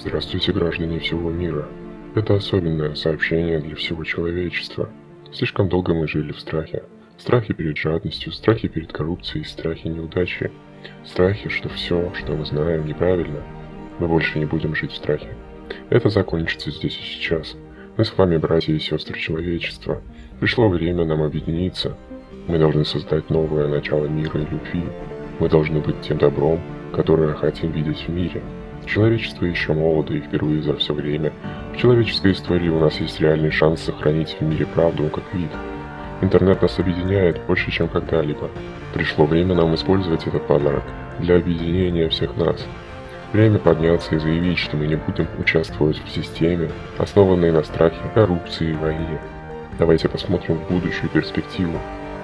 Здравствуйте, граждане всего мира. Это особенное сообщение для всего человечества. Слишком долго мы жили в страхе. Страхе перед жадностью, страхе перед коррупцией, страхе неудачи. Страхе, что все, что мы знаем, неправильно. Мы больше не будем жить в страхе. Это закончится здесь и сейчас. Мы с вами братья и сестры человечества. Пришло время нам объединиться. Мы должны создать новое начало мира и любви. Мы должны быть тем добром, которое хотим видеть в мире. Человечество еще молодо и впервые за все время. В человеческой истории у нас есть реальный шанс сохранить в мире правду как вид. Интернет нас объединяет больше, чем когда-либо. Пришло время нам использовать этот подарок для объединения всех нас. Время подняться и заявить, что мы не будем участвовать в системе, основанной на страхе, коррупции и войне. Давайте посмотрим в будущую перспективу.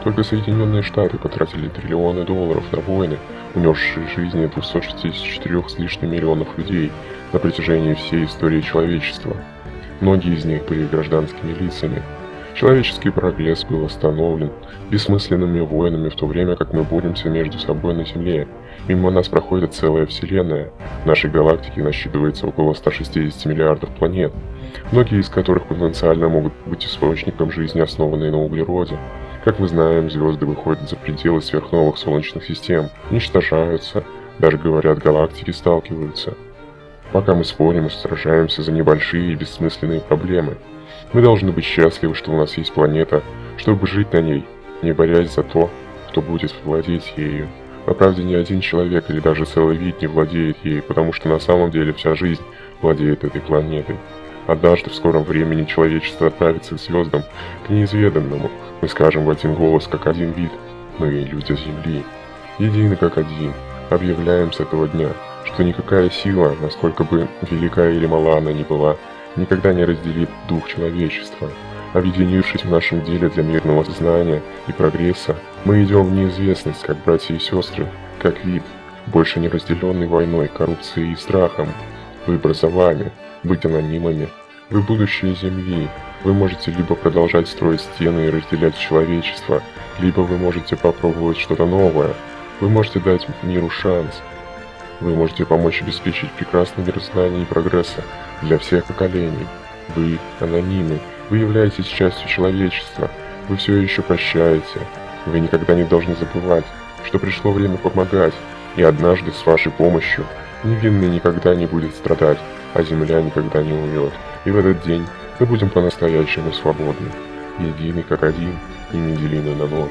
Только Соединенные Штаты потратили триллионы долларов на войны, унесшие жизни 264 с лишним миллионов людей на протяжении всей истории человечества. Многие из них были гражданскими лицами. Человеческий прогресс был остановлен бессмысленными войнами в то время, как мы боремся между собой на Земле. Мимо нас проходит целая Вселенная. В нашей галактике насчитывается около 160 миллиардов планет, многие из которых потенциально могут быть источником жизни, основанной на углероде. Как мы знаем, звезды выходят за пределы сверхновых солнечных систем, уничтожаются, даже говорят, галактики сталкиваются. Пока мы спорим и сражаемся за небольшие и бессмысленные проблемы, мы должны быть счастливы, что у нас есть планета, чтобы жить на ней, не борясь за то, кто будет владеть ею. По правде, ни один человек или даже целый вид не владеет ей, потому что на самом деле вся жизнь владеет этой планетой. Однажды в скором времени человечество отправится к звездам, к неизведанному. Мы скажем в один голос, как один вид. Мы люди Земли. Едины как один. Объявляем с этого дня, что никакая сила, насколько бы велика или мала она ни была, никогда не разделит дух человечества. Объединившись в нашем деле для мирного знания и прогресса, мы идем в неизвестность, как братья и сестры, как вид, больше не разделенный войной, коррупцией и страхом. Выбор за вами быть анонимами. Вы будущее Земли. Вы можете либо продолжать строить стены и разделять человечество, либо вы можете попробовать что-то новое. Вы можете дать миру шанс. Вы можете помочь обеспечить прекрасный мир знаний и прогресса для всех поколений. Вы анонимы. Вы являетесь частью человечества. Вы все еще прощаете. Вы никогда не должны забывать, что пришло время помогать, и однажды с вашей помощью невинный никогда не будет страдать а земля никогда не умрет. И в этот день мы будем по-настоящему свободны, едины как один и неделимы на ноль.